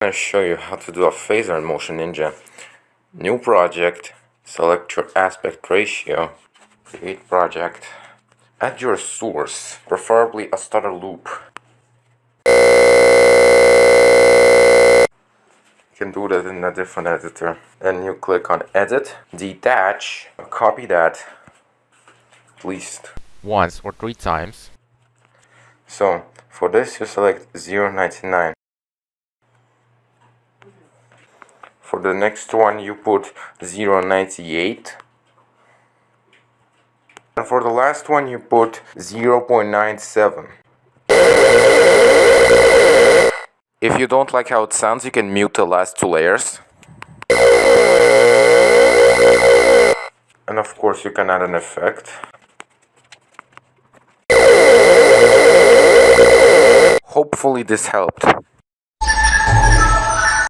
I'm going to show you how to do a phaser in Motion Ninja. New project, select your aspect ratio, create project, add your source, preferably a stutter loop. You can do that in a different editor. Then you click on edit, detach, copy that at least once or three times. So for this you select 0.99 For the next one you put 0.98 and for the last one you put 0.97 If you don't like how it sounds you can mute the last two layers. And of course you can add an effect. Hopefully this helped.